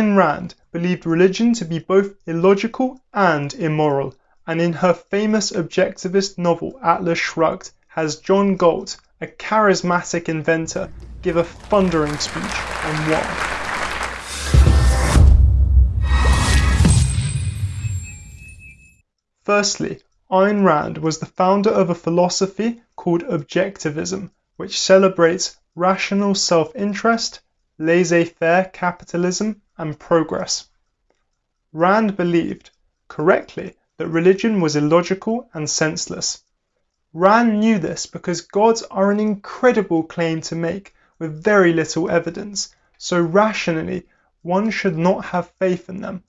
Ayn Rand believed religion to be both illogical and immoral, and in her famous objectivist novel Atlas Shrugged has John Galt, a charismatic inventor, give a thundering speech on why. Firstly, Ayn Rand was the founder of a philosophy called Objectivism, which celebrates rational self-interest, laissez-faire capitalism, and progress. Rand believed, correctly, that religion was illogical and senseless. Rand knew this because gods are an incredible claim to make with very little evidence, so rationally one should not have faith in them.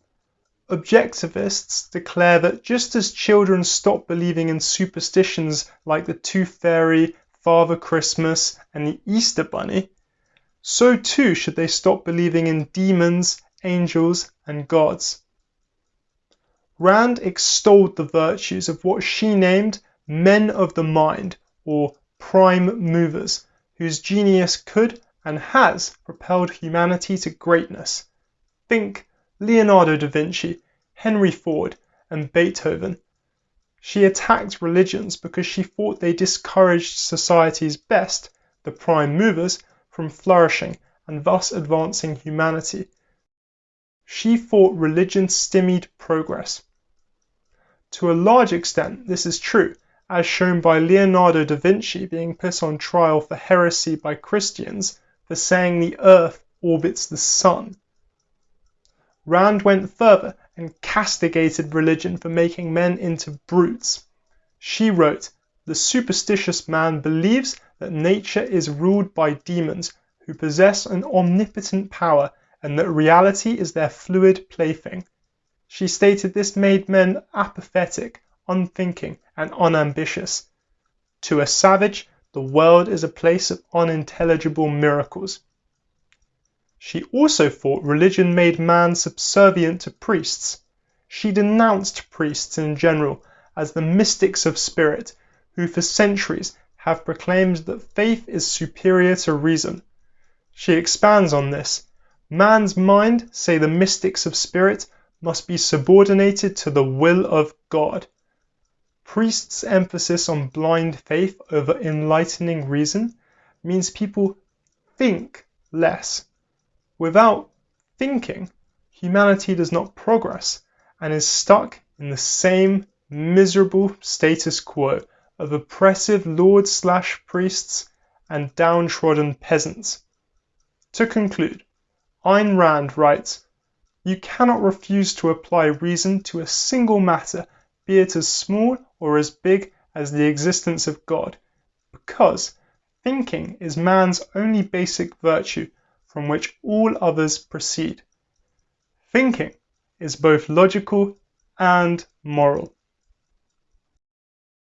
Objectivists declare that just as children stop believing in superstitions like the Tooth Fairy, Father Christmas, and the Easter Bunny, so too should they stop believing in demons, angels, and gods. Rand extolled the virtues of what she named men of the mind, or prime movers, whose genius could and has propelled humanity to greatness. Think Leonardo da Vinci, Henry Ford, and Beethoven. She attacked religions because she thought they discouraged society's best, the prime movers, from flourishing and thus advancing humanity. She thought religion stymied progress. To a large extent, this is true, as shown by Leonardo da Vinci being put on trial for heresy by Christians for saying the earth orbits the sun. Rand went further and castigated religion for making men into brutes. She wrote, The superstitious man believes that nature is ruled by demons who possess an omnipotent power and that reality is their fluid plaything. She stated this made men apathetic, unthinking, and unambitious. To a savage, the world is a place of unintelligible miracles. She also thought religion made man subservient to priests. She denounced priests in general as the mystics of spirit who for centuries have proclaimed that faith is superior to reason. She expands on this. Man's mind, say the mystics of spirit, must be subordinated to the will of God. Priests' emphasis on blind faith over enlightening reason means people think less. Without thinking, humanity does not progress and is stuck in the same miserable status quo of oppressive lords slash priests and downtrodden peasants. To conclude, Ayn Rand writes, You cannot refuse to apply reason to a single matter, be it as small or as big as the existence of God, because thinking is man's only basic virtue from which all others proceed. Thinking is both logical and moral.